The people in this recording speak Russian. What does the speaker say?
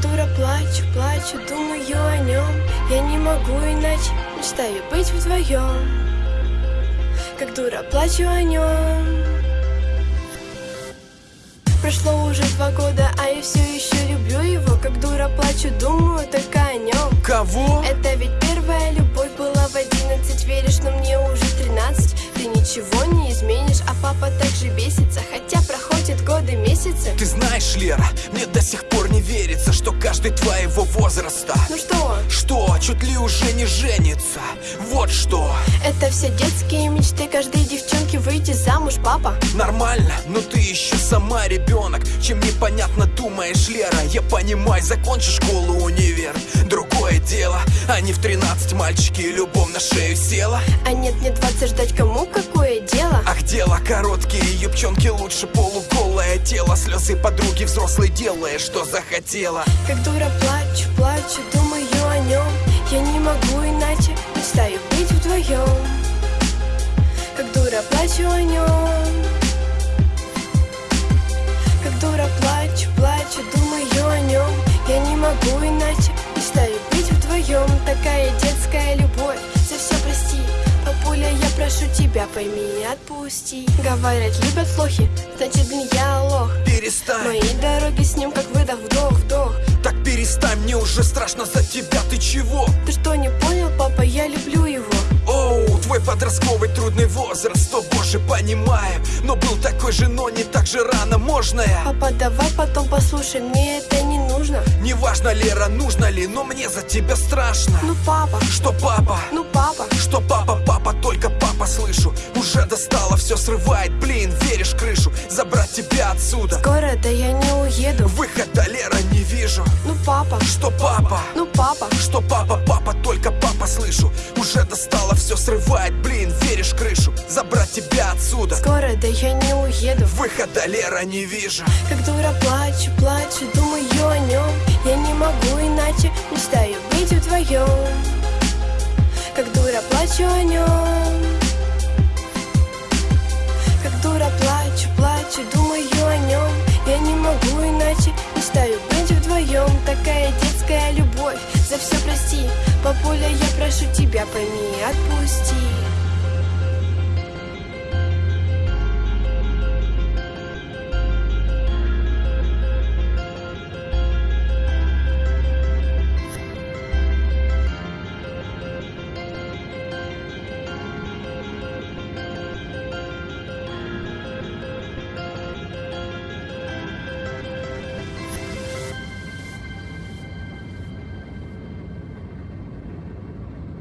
дура плачу, плачу, думаю о нем Я не могу иначе, мечтаю быть вдвоем Как дура плачу о нем Прошло уже два года, а я все еще люблю его. Как дура плачу, думаю только о нем Кого? Это ведь первая любовь была в одиннадцать Веришь, но мне уже тринадцать. Ты ничего не изменишь, а папа также бесится годы, месяцы Ты знаешь, Лера, мне до сих пор не верится, что каждый твоего возраста. Ну что, Что, чуть ли уже не женится. Вот что. Это все детские мечты Каждой девчонки выйти замуж, папа. Нормально, но ты еще сама ребенок. Чем непонятно думаешь, Лера? Я понимаю, закончишь школу, универ. Другое дело, а не в 13 мальчики и любовь на шею села. А нет, не 20 ждать кому какое дело? Ах, дело короткие, юбчонки лучше полуголое тело Слезы подруги взрослой делая, что захотела. Как дура плачу, плачу, думаю о нем Я не могу иначе, мечтаю быть вдвоем Как дура плачу о нем Как дура плачу, плачу, думаю о нем Я не могу иначе, мечтаю быть вдвоем Такая детская любовь, за все прости. Папуля, я прошу тебя, пойми и отпусти. Говорят, любят плохи, значит, блин, я лох Перестань, Мои дороги с ним как выдох, вдох, вдох. Так перестань, мне уже страшно за тебя, ты чего? Ты что, не понял, папа, я люблю его. Оу, твой подростковый трудный возраст, о боже, понимаю Но был такой же, но не так же рано, можно я? Папа, давай потом послушай, мне это не нужно. Неважно, Лера, нужно ли, но мне за тебя страшно. Ну, папа, Что папа? ну, папа. Что папа, отсюда. Скоро, да я не уеду. Выхода, Лера, не вижу. Ну, папа, Что папа? ну, папа. Что папа, папа, только папа слышу. Уже достало, все срывает, блин, веришь крышу? Забрать тебя отсюда. Скоро, да я не уеду. Выхода, Лера, не вижу. Как дура плачу, плачу, думаю о нем Я не могу иначе, мечтаю быть вдвоем Как дура плачу о нем тебя, пойми отпусти